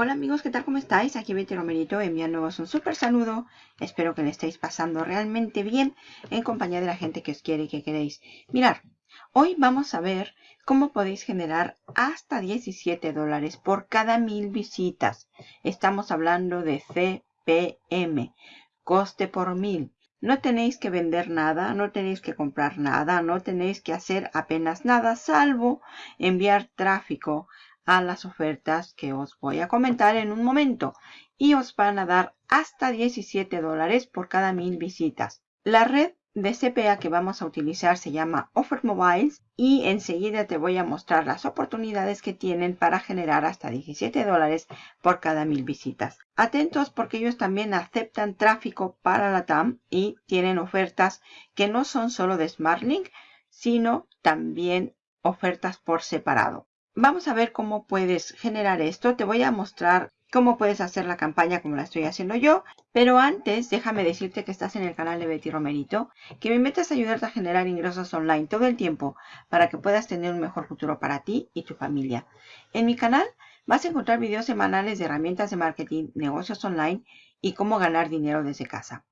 Hola amigos, ¿qué tal? ¿Cómo estáis? Aquí Betty Romerito enviándoos un súper saludo. Espero que le estéis pasando realmente bien en compañía de la gente que os quiere y que queréis. Mirar, hoy vamos a ver cómo podéis generar hasta 17 dólares por cada mil visitas. Estamos hablando de CPM, coste por mil. No tenéis que vender nada, no tenéis que comprar nada, no tenéis que hacer apenas nada, salvo enviar tráfico a las ofertas que os voy a comentar en un momento y os van a dar hasta 17 dólares por cada mil visitas. La red de CPA que vamos a utilizar se llama Offer Mobiles y enseguida te voy a mostrar las oportunidades que tienen para generar hasta 17 dólares por cada mil visitas. Atentos porque ellos también aceptan tráfico para la TAM y tienen ofertas que no son solo de SmartLink, sino también ofertas por separado. Vamos a ver cómo puedes generar esto. Te voy a mostrar cómo puedes hacer la campaña como la estoy haciendo yo. Pero antes, déjame decirte que estás en el canal de Betty Romerito, que me metas a ayudarte a generar ingresos online todo el tiempo para que puedas tener un mejor futuro para ti y tu familia. En mi canal vas a encontrar videos semanales de herramientas de marketing, negocios online y cómo ganar dinero desde casa.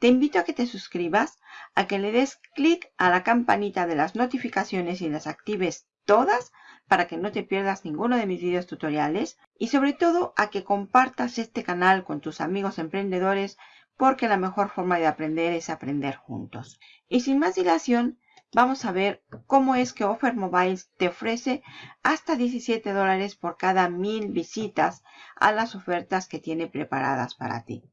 Te invito a que te suscribas, a que le des clic a la campanita de las notificaciones y las actives todas para que no te pierdas ninguno de mis videos tutoriales y sobre todo a que compartas este canal con tus amigos emprendedores porque la mejor forma de aprender es aprender juntos. Y sin más dilación, vamos a ver cómo es que Offer Mobile te ofrece hasta 17 dólares por cada mil visitas a las ofertas que tiene preparadas para ti.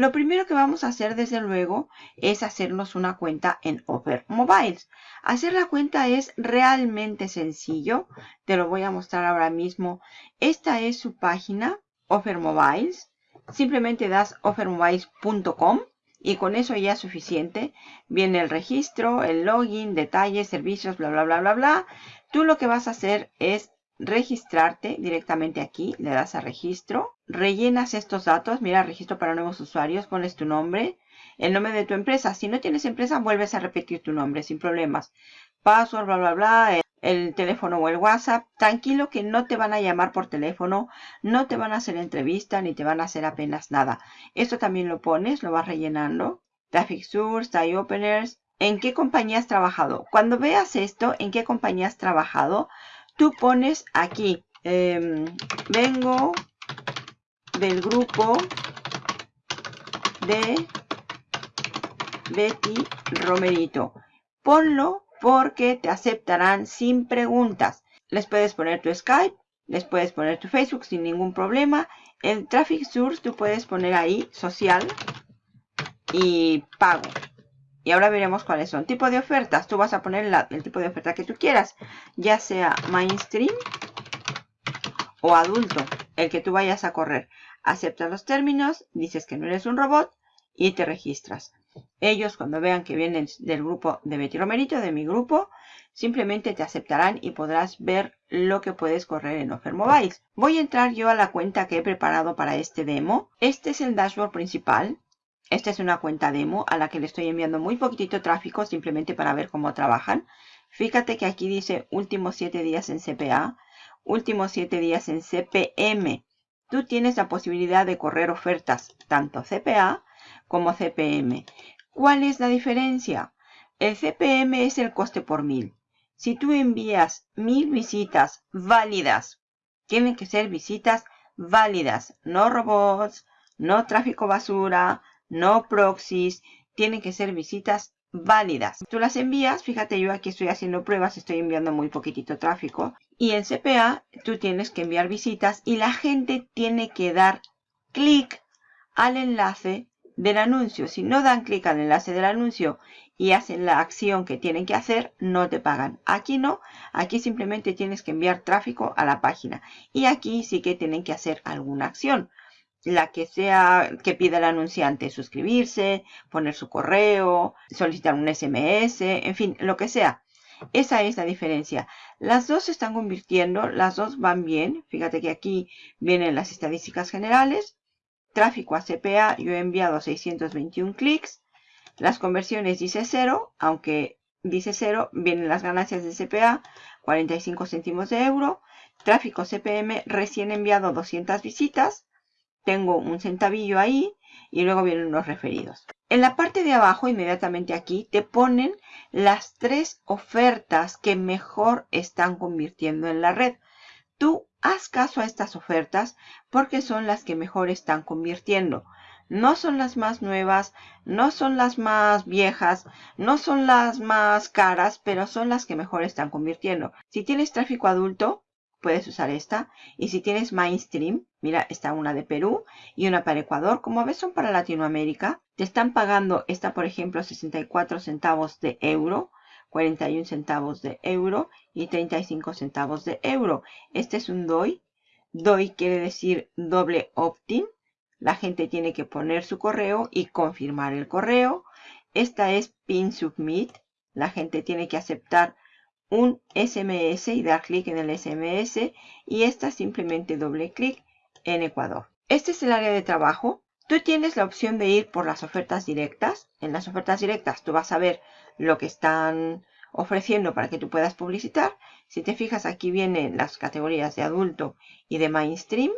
Lo primero que vamos a hacer desde luego es hacernos una cuenta en Offer Mobiles. Hacer la cuenta es realmente sencillo. Te lo voy a mostrar ahora mismo. Esta es su página, Offer Mobiles. Simplemente das offermobiles.com y con eso ya es suficiente. Viene el registro, el login, detalles, servicios, bla, bla, bla, bla, bla. Tú lo que vas a hacer es registrarte directamente aquí, le das a registro, rellenas estos datos, mira, registro para nuevos usuarios, pones tu nombre, el nombre de tu empresa. Si no tienes empresa, vuelves a repetir tu nombre sin problemas. Password, bla, bla, bla, el, teléfono o el WhatsApp. Tranquilo que no te van a llamar por teléfono, no te van a hacer entrevista, ni te van a hacer apenas nada. Esto también lo pones, lo vas rellenando. Traffic Source, Tie. ¿En qué compañía has trabajado? Cuando veas esto, ¿en qué compañía has trabajado? tú pones aquí, em, vengo del grupo de Betty Romerito. Ponlo porque te aceptarán sin preguntas. Les puedes poner tu Skype, les puedes poner tu Facebook sin ningún problema. El Traffic Source tú puedes poner ahí social y pago. Y ahora veremos cuáles son. Tipo de ofertas. Tú vas a poner el tipo de oferta que tú quieras. Ya sea mainstream o adulto. El que tú vayas a correr. Aceptas los términos. Dices que no eres un robot. Y te registras. Ellos cuando vean que vienen del grupo de Betty Romerito, de mi grupo, simplemente te aceptarán y podrás ver lo que puedes correr en Offer Mobiles. Voy a entrar yo a la cuenta que he preparado para este demo. Este es el dashboard principal. Esta es una cuenta demo a la que le estoy enviando muy poquitito tráfico simplemente para ver cómo trabajan. Fíjate que aquí dice últimos 7 días en CPA, últimos 7 días en CPM. Tú tienes la posibilidad de correr ofertas tanto CPA como CPM. ¿Cuál es la diferencia? El CPM es el coste por mil. Si tú envías mil visitas válidas, tienen que ser visitas válidas, no robots, no tráfico basura, no proxies, tienen que ser visitas válidas. Tú las envías, fíjate yo aquí estoy haciendo pruebas, estoy enviando muy poquitito tráfico. Y en CPA tú tienes que enviar visitas y la gente tiene que dar clic al enlace del anuncio. Si no dan clic al enlace del anuncio y hacen la acción que tienen que hacer, no te pagan. Aquí no, aquí simplemente tienes que enviar tráfico a la página. Y aquí sí que tienen que hacer alguna acción la que sea que pida el anunciante, suscribirse, poner su correo, solicitar un SMS, en fin, lo que sea. Esa es la diferencia. Las dos se están convirtiendo, las dos van bien. Fíjate que aquí vienen las estadísticas generales. Tráfico a CPA, yo he enviado 621 clics. Las conversiones dice 0, aunque dice 0, vienen las ganancias de CPA, 45 céntimos de euro. Tráfico CPM recién enviado 200 visitas. Tengo un centavillo ahí y luego vienen los referidos. En la parte de abajo, inmediatamente aquí, te ponen las tres ofertas que mejor están convirtiendo en la red. Tú haz caso a estas ofertas porque son las que mejor están convirtiendo. No son las más nuevas, no son las más viejas, no son las más caras, pero son las que mejor están convirtiendo. Si tienes tráfico adulto, puedes usar esta. Y si tienes mainstream, mira, está una de Perú y una para Ecuador. Como ves, son para Latinoamérica. Te están pagando esta, por ejemplo, 64 centavos de euro, 41 centavos de euro y 35 centavos de euro. Este es un DOI. DOI quiere decir doble opt-in. La gente tiene que poner su correo y confirmar el correo. Esta es Pin Submit. La gente tiene que aceptar un SMS y dar clic en el SMS. Y esta simplemente doble clic en Ecuador. Este es el área de trabajo. Tú tienes la opción de ir por las ofertas directas. En las ofertas directas tú vas a ver lo que están ofreciendo para que tú puedas publicitar. Si te fijas aquí vienen las categorías de adulto y de mainstream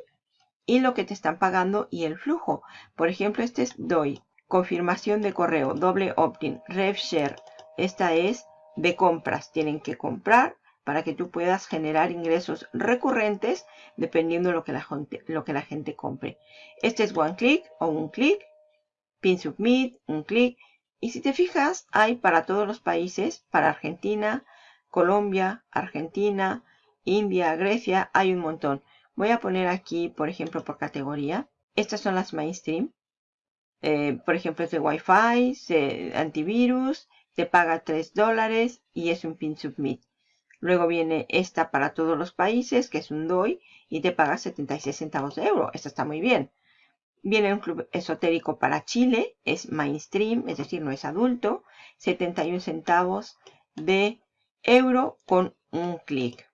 y lo que te están pagando y el flujo. Por ejemplo, este es DOI, confirmación de correo, doble opt-in, RevShare. Esta es de compras. Tienen que comprar para que tú puedas generar ingresos recurrentes dependiendo de lo que la gente, lo que la gente compre. Este es one click o un clic, pin submit, un clic. Y si te fijas, hay para todos los países, para Argentina, Colombia, Argentina, India, Grecia, hay un montón. Voy a poner aquí, por ejemplo, por categoría. Estas son las mainstream. Eh, por ejemplo, es de Wi-Fi, antivirus, te paga 3 dólares y es un pin submit. Luego viene esta para todos los países, que es un DOI, y te paga 76 centavos de euro. Esta está muy bien. Viene un club esotérico para Chile, es mainstream, es decir, no es adulto. 71 centavos de euro con un clic.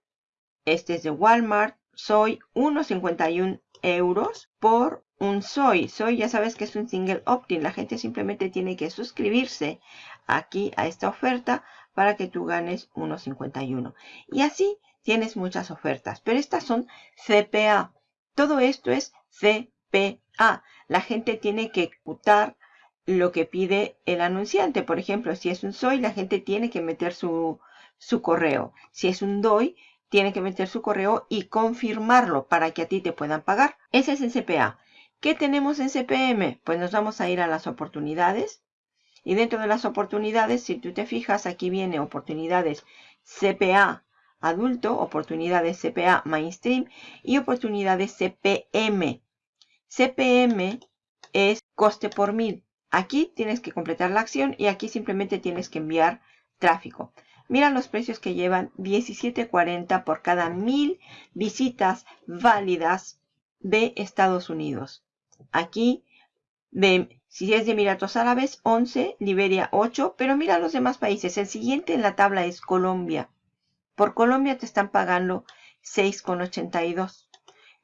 Este es de Walmart, soy 1,51 euros por un soy. Soy ya sabes que es un single opt-in. La gente simplemente tiene que suscribirse aquí a esta oferta para que tú ganes 1.51. Y así tienes muchas ofertas. Pero estas son CPA. Todo esto es CPA. La gente tiene que ejecutar lo que pide el anunciante. Por ejemplo, si es un soy, la gente tiene que meter su, su correo. Si es un DOI, tiene que meter su correo y confirmarlo para que a ti te puedan pagar. Ese es el CPA. ¿Qué tenemos en CPM? Pues nos vamos a ir a las oportunidades. Y dentro de las oportunidades, si tú te fijas, aquí viene oportunidades CPA adulto, oportunidades CPA mainstream y oportunidades CPM. CPM es coste por mil. Aquí tienes que completar la acción y aquí simplemente tienes que enviar tráfico. Mira los precios que llevan 17.40 por cada mil visitas válidas de Estados Unidos. Aquí, de, si es de Emiratos Árabes, 11, Liberia 8, pero mira los demás países. El siguiente en la tabla es Colombia. Por Colombia te están pagando 6,82.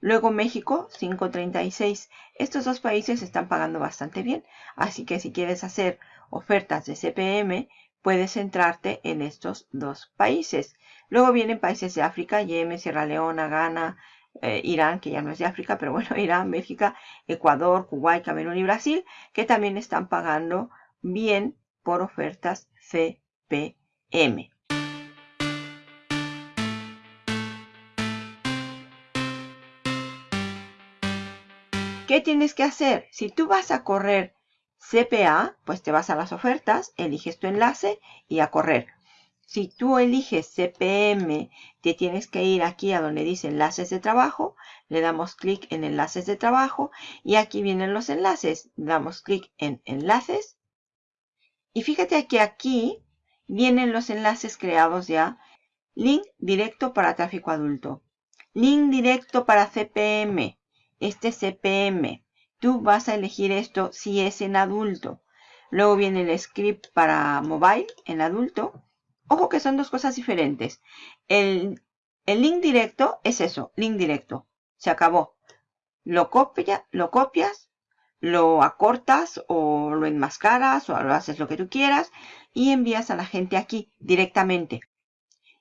Luego México, 5,36. Estos dos países están pagando bastante bien. Así que si quieres hacer ofertas de CPM, puedes centrarte en estos dos países. Luego vienen países de África, Yemen, Sierra Leona, Ghana, eh, Irán, que ya no es de África, pero bueno, Irán, Bélgica, Ecuador, Kuwait, Camerún y Brasil, que también están pagando bien por ofertas CPM. ¿Qué tienes que hacer? Si tú vas a correr CPA, pues te vas a las ofertas, eliges tu enlace y a correr. Si tú eliges CPM, te tienes que ir aquí a donde dice enlaces de trabajo, le damos clic en enlaces de trabajo y aquí vienen los enlaces. Damos clic en enlaces y fíjate que aquí vienen los enlaces creados ya. Link directo para tráfico adulto. Link directo para CPM. Este CPM. Tú vas a elegir esto si es en adulto. Luego viene el script para mobile en adulto. Ojo que son dos cosas diferentes. El, link directo es eso, link directo. Se acabó. Lo, copia, lo copias, lo acortas o lo enmascaras o lo haces lo que tú quieras y envías a la gente aquí directamente.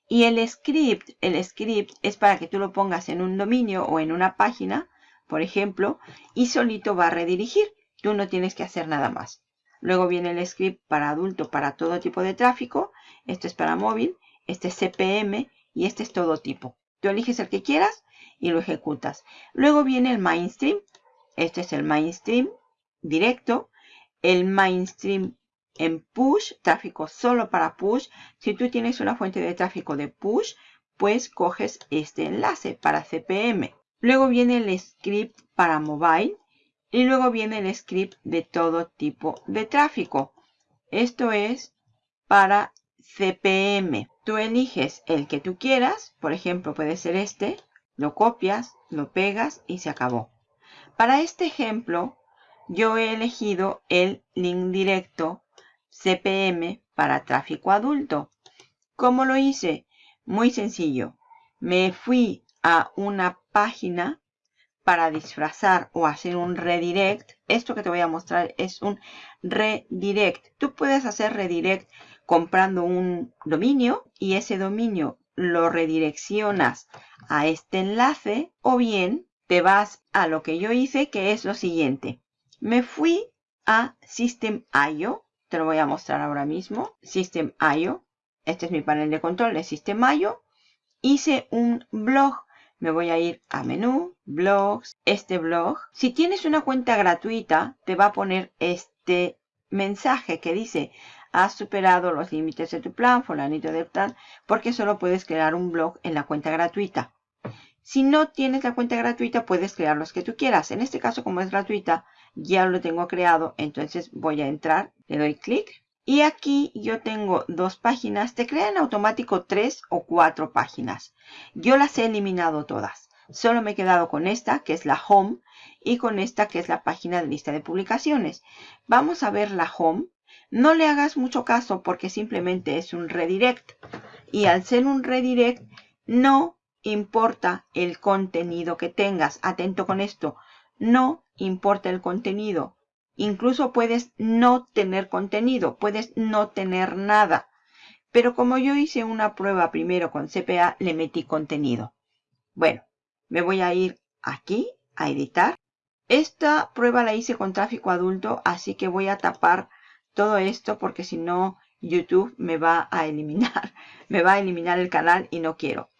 Y el script, el script es para que tú lo pongas en un dominio o en una página, por ejemplo, y solito va a redirigir. Tú no tienes que hacer nada más. Luego viene el script para adulto, para todo tipo de tráfico. Este es para móvil, este es CPM y este es todo tipo. Tú eliges el que quieras y lo ejecutas. Luego viene el mainstream. Este es el mainstream directo. El mainstream en push, tráfico solo para push. Si tú tienes una fuente de tráfico de push, pues coges este enlace para CPM. Luego viene el script para mobile y luego viene el script de todo tipo de tráfico. Esto es para CPM. Tú eliges el que tú quieras, por ejemplo puede ser este, lo copias, lo pegas y se acabó. Para este ejemplo, yo he elegido el link directo CPM para tráfico adulto. ¿Cómo lo hice? Muy sencillo. Me fui a una página para disfrazar o hacer un redirect. Esto que te voy a mostrar es un redirect. Tú puedes hacer redirect comprando un dominio y ese dominio lo redireccionas a este enlace o bien te vas a lo que yo hice que es lo siguiente. Me fui a System.io te lo voy a mostrar ahora mismo. System.io. Este es mi panel de control de System.io. Hice un blog. Me voy a ir a menú, blogs, este blog. Si tienes una cuenta gratuita, te va a poner este mensaje que dice has superado los límites de tu plan, fulanito de plan, porque solo puedes crear un blog en la cuenta gratuita. Si no tienes la cuenta gratuita, puedes crear los que tú quieras. En este caso, como es gratuita, ya lo tengo creado. Entonces voy a entrar, le doy clic. Y aquí yo tengo dos páginas. Te crea en automático tres o cuatro páginas. Yo las he eliminado todas. Solo me he quedado con esta, que es la home, y con esta, que es la página de lista de publicaciones. Vamos a ver la home. No le hagas mucho caso porque simplemente es un redirect. Y al ser un redirect, no importa el contenido que tengas. Atento con esto. No importa el contenido. Incluso puedes no tener contenido. Puedes no tener nada. Pero como yo hice una prueba primero con CPA, le metí contenido. Bueno, me voy a ir aquí a editar. Esta prueba la hice con tráfico adulto, así que voy a tapar todo esto porque si no YouTube me va a eliminar. Me va a eliminar el canal y no quiero.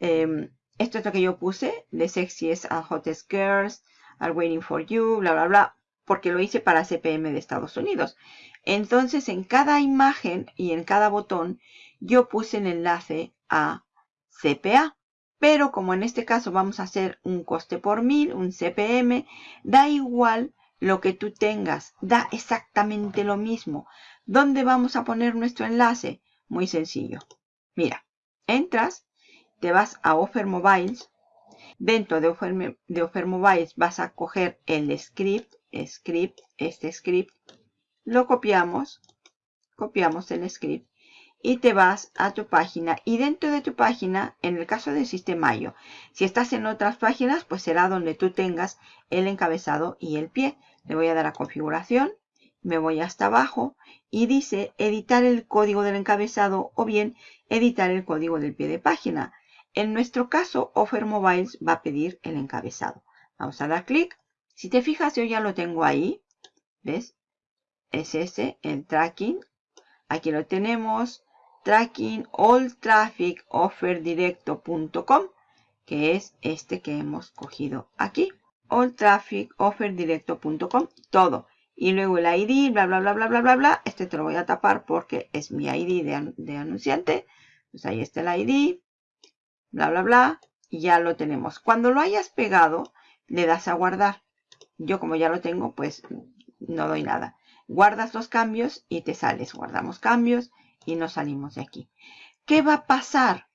Em, esto es lo que yo puse, The Sexiest and Hottest Girls, Are Waiting for You, bla, bla, bla, porque lo hice para CPM de Estados Unidos. Entonces, en cada imagen y en cada botón, yo puse el enlace a CPA. Pero como en este caso vamos a hacer un coste por mil, un CPM, da igual lo que tú tengas, da exactamente lo mismo. ¿Dónde vamos a poner nuestro enlace? Muy sencillo. Mira, entras te vas a Offer Mobiles. Dentro de Offer, de Offer Mobiles vas a coger el script, script, este script. Lo copiamos, copiamos el script y te vas a tu página. Y dentro de tu página, en el caso del Sistemayo, si estás en otras páginas, pues será donde tú tengas el encabezado y el pie. Le voy a dar a configuración, me voy hasta abajo y dice editar el código del encabezado o bien editar el código del pie de página. En nuestro caso, Offer Mobiles va a pedir el encabezado. Vamos a dar clic. Si te fijas, yo ya lo tengo ahí. ¿Ves? Es ese, el tracking. Aquí lo tenemos. Tracking all traffic que es este que hemos cogido aquí. All traffic offerdirecto.com todo. Y luego el ID, bla, bla, bla, bla, bla, bla, bla. Este te lo voy a tapar porque es mi ID de, de anunciante. Pues ahí está el ID bla, bla, bla, y ya lo tenemos. Cuando lo hayas pegado, le das a guardar. Yo como ya lo tengo, pues no doy nada. Guardas los cambios y te sales. Guardamos cambios y nos salimos de aquí. ¿Qué va a pasar?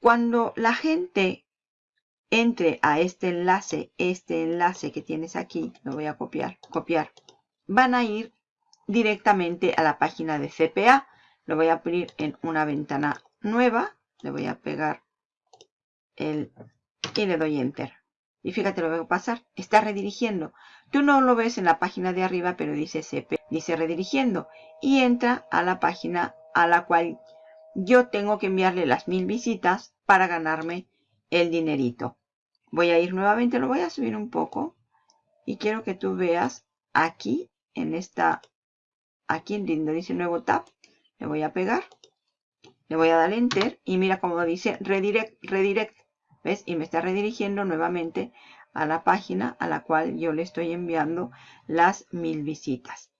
Cuando la gente entre a este enlace, este enlace que tienes aquí, lo voy a copiar, copiar, van a ir directamente a la página de CPA. Lo voy a abrir en una ventana nueva. Le voy a pegar el, y le doy enter. Y fíjate lo que va a pasar. Está redirigiendo. Tú no lo ves en la página de arriba, pero dice CP, dice redirigiendo. Y entra a la página a la cual yo tengo que enviarle las mil visitas para ganarme el dinerito. Voy a ir nuevamente, lo voy a subir un poco. Y quiero que tú veas aquí, en esta, aquí en donde dice nuevo tab, le voy a pegar. Le voy a dar enter y mira cómo dice redirect, redirect. ¿Ves? Y me está redirigiendo nuevamente a la página a la cual yo le estoy enviando las mil visitas.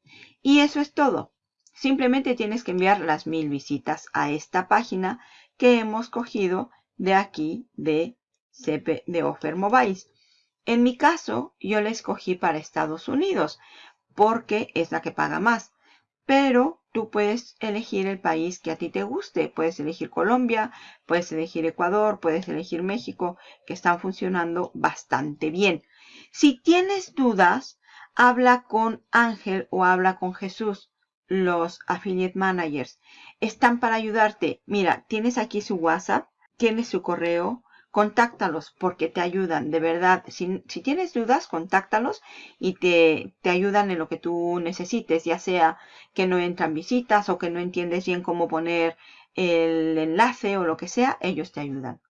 Y eso es todo. Simplemente tienes que enviar las mil visitas a esta página que hemos cogido de aquí de CP de Offer Mobile. En mi caso, yo la escogí para Estados Unidos porque es la que paga más. Pero tú puedes elegir el país que a ti te guste. Puedes elegir Colombia, puedes elegir Ecuador, puedes elegir México, que están funcionando bastante bien. Si tienes dudas, habla con Ángel o habla con Jesús, los affiliate managers. Están para ayudarte. Mira, tienes aquí su WhatsApp, tienes su correo, contáctalos porque te ayudan, de verdad. Si, tienes dudas, contáctalos y te, te, ayudan en lo que tú necesites, ya sea que no entran visitas o que no entiendes bien cómo poner el enlace o lo que sea, ellos te ayudan.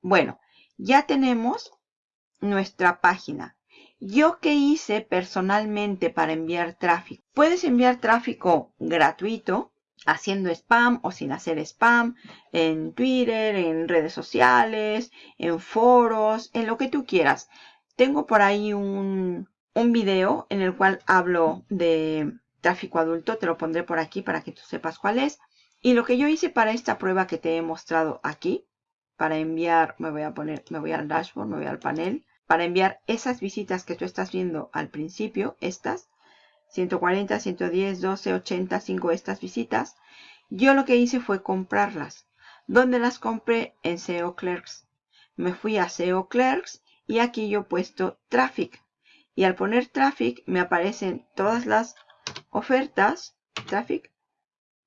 Bueno, ya tenemos nuestra página. Yo qué hice personalmente para enviar tráfico. Puedes enviar tráfico gratuito haciendo spam o sin hacer spam, en Twitter, en redes sociales, en foros, en lo que tú quieras. Tengo por ahí un, un video en el cual hablo de tráfico adulto, te lo pondré por aquí para que tú sepas cuál es. Y lo que yo hice para esta prueba que te he mostrado aquí, para enviar, me voy a poner, me voy al dashboard, me voy al panel, para enviar esas visitas que tú estás viendo al principio, estas, 140, 110, 12, 80, 5 estas visitas. Yo lo que hice fue comprarlas. ¿Dónde las compré? En SEO Clerks. Me fui a SEO Clerks y aquí yo he puesto Traffic. Y al poner Traffic me aparecen todas las ofertas. Traffic.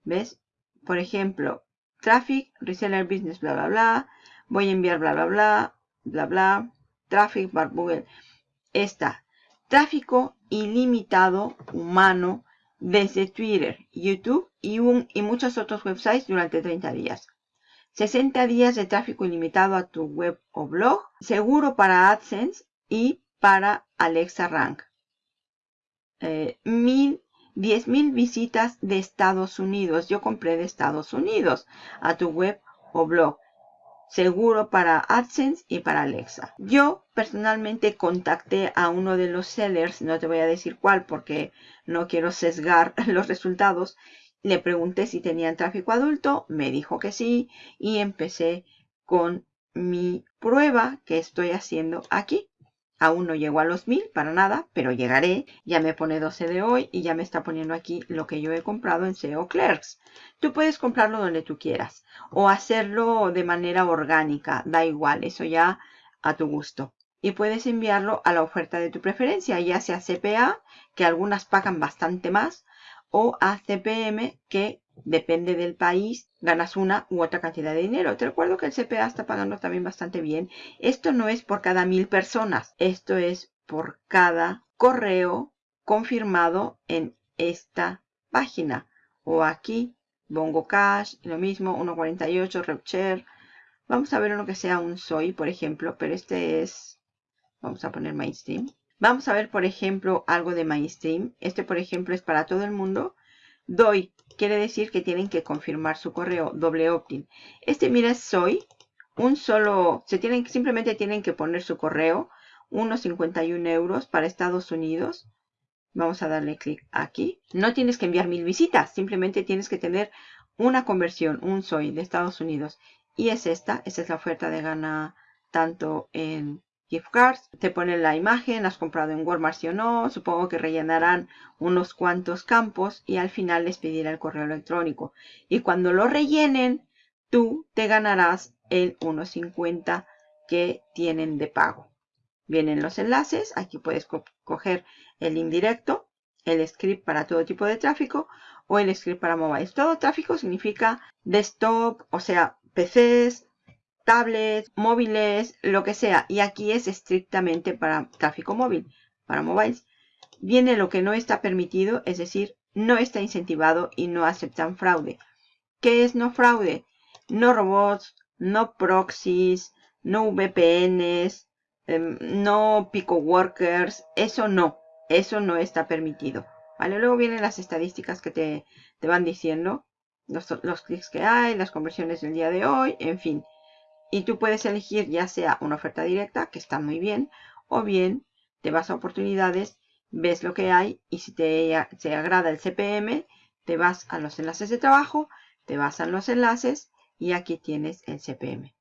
¿Ves? Por ejemplo, Traffic, Reseller Business, bla, bla, bla. Voy a enviar bla, bla, bla, bla, bla. Traffic, bar Google. Esta. Tráfico ilimitado humano desde Twitter, YouTube y, un, y muchos otros websites durante 30 días. 60 días de tráfico ilimitado a tu web o blog, seguro para AdSense y para Alexa Rank. Eh, mil, 10.000 visitas de Estados Unidos. Yo compré de Estados Unidos a tu web o blog seguro para AdSense y para Alexa. Yo personalmente contacté a uno de los sellers, no te voy a decir cuál porque no quiero sesgar los resultados. Le pregunté si tenían tráfico adulto, me dijo que sí y empecé con mi prueba que estoy haciendo aquí. Aún no llego a los mil para nada, pero llegaré. Ya me pone 12 de hoy y ya me está poniendo aquí lo que yo he comprado en SEO Clerks. Tú puedes comprarlo donde tú quieras o hacerlo de manera orgánica. Da igual, eso ya a tu gusto. Y puedes enviarlo a la oferta de tu preferencia, ya sea CPA, que algunas pagan bastante más, o a CPM, que depende del país, ganas una u otra cantidad de dinero. Te recuerdo que el CPA está pagando también bastante bien. Esto no es por cada mil personas, esto es por cada correo confirmado en esta página. O aquí, Bongo Cash, lo mismo, 1.48, RepShare. Vamos a ver uno que sea un SOI, por ejemplo, pero este es, vamos a poner Mainstream. Vamos a ver, por ejemplo, algo de Mainstream. Este, por ejemplo, es para todo el mundo. Doy quiere decir que tienen que confirmar su correo doble opt-in. Este, mira, soy un solo, simplemente tienen que poner su correo, unos 51 euros para Estados Unidos. Vamos a darle clic aquí. No tienes que enviar mil visitas, simplemente tienes que tener una conversión, un soy de Estados Unidos. Y es esta, esta es la oferta de gana tanto en gift cards, te ponen la imagen, has comprado en Walmart sí o no, supongo que rellenarán unos cuantos campos y al final les pedirá el correo electrónico. Y cuando lo rellenen, tú te ganarás el 1.50 que tienen de pago. Vienen los enlaces, aquí puedes coger el indirecto, el script para todo tipo de tráfico o el script para mobile. Todo tráfico significa desktop, o sea, PCs, tablets, móviles, lo que sea. Y aquí es estrictamente para tráfico móvil, para mobiles. viene lo que no está permitido, es decir, no está incentivado y no aceptan fraude. ¿Qué es no fraude? No robots, no proxies, no VPNs, em, no pico workers, eso no, eso no está permitido. ¿Vale? Luego vienen las estadísticas que te, te van diciendo, los, los clics que hay, las conversiones del día de hoy, en fin. Y tú puedes elegir ya sea una oferta directa, que está muy bien, o bien te vas a oportunidades, ves lo que hay y si te, te agrada el CPM, te vas a los enlaces de trabajo, te vas a los enlaces y aquí tienes el CPM.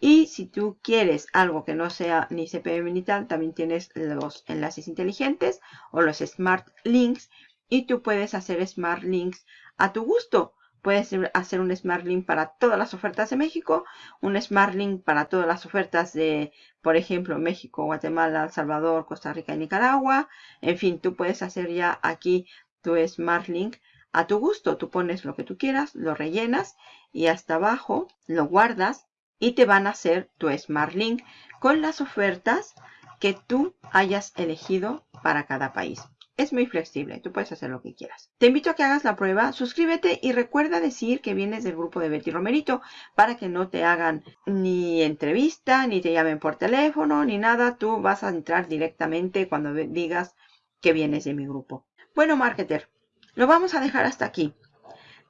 Y si tú quieres algo que no sea ni CPM ni tal, también tienes los enlaces inteligentes o los Smart Links. Y tú puedes hacer Smart Links a tu gusto. Puedes hacer un Smart Link para todas las ofertas de México, un Smart Link para todas las ofertas de, por ejemplo, México, Guatemala, El Salvador, Costa Rica y Nicaragua. En fin, tú puedes hacer ya aquí tu Smart Link a tu gusto. Tú pones lo que tú quieras, lo rellenas y hasta abajo lo guardas y te van a hacer tu Smart Link con las ofertas que tú hayas elegido para cada país. Es muy flexible, tú puedes hacer lo que quieras. Te invito a que hagas la prueba, suscríbete y recuerda decir que vienes del grupo de Betty Romerito para que no te hagan ni entrevista, ni te llamen por teléfono, ni nada. Tú vas a entrar directamente cuando digas que vienes de mi grupo. Bueno, marketer, lo vamos a dejar hasta aquí.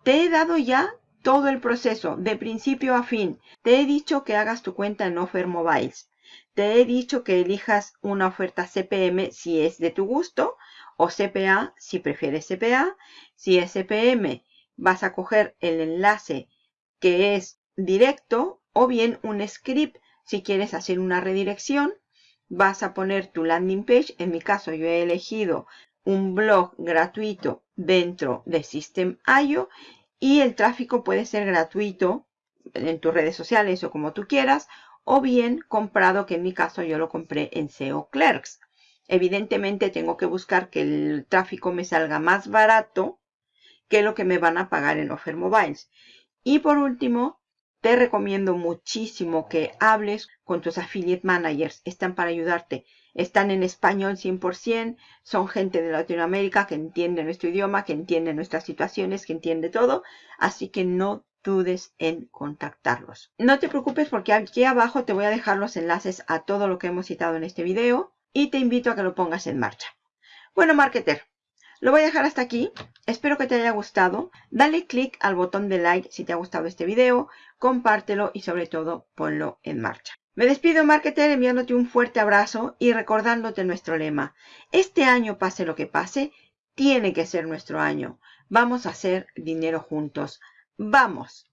Te he dado ya todo el proceso, de principio a fin. Te he dicho que hagas tu cuenta en Offer Mobiles. Te he dicho que elijas una oferta CPM si es de tu gusto o CPA si prefieres CPA. Si es CPM, vas a coger el enlace que es directo o bien un script si quieres hacer una redirección. Vas a poner tu landing page. En mi caso yo he elegido un blog gratuito dentro de System.io y el tráfico puede ser gratuito en tus redes sociales o como tú quieras, o bien comprado, que en mi caso yo lo compré en SEO Clerks. Evidentemente tengo que buscar que el tráfico me salga más barato que lo que me van a pagar en Offer Mobiles. Y por último, te recomiendo muchísimo que hables con tus affiliate managers. Están para ayudarte. Están en español 100%. Son gente de Latinoamérica que entiende nuestro idioma, que entiende nuestras situaciones, que entiende todo. Así que no dudes en contactarlos. No te preocupes porque aquí abajo te voy a dejar los enlaces a todo lo que hemos citado en este video y te invito a que lo pongas en marcha. Bueno, marketer, lo voy a dejar hasta aquí. Espero que te haya gustado. Dale click al botón de like si te ha gustado este video. Compártelo y sobre todo ponlo en marcha. Me despido, marketer, enviándote un fuerte abrazo y recordándote nuestro lema. Este año, pase lo que pase, tiene que ser nuestro año. Vamos a hacer dinero juntos. ¡Vamos!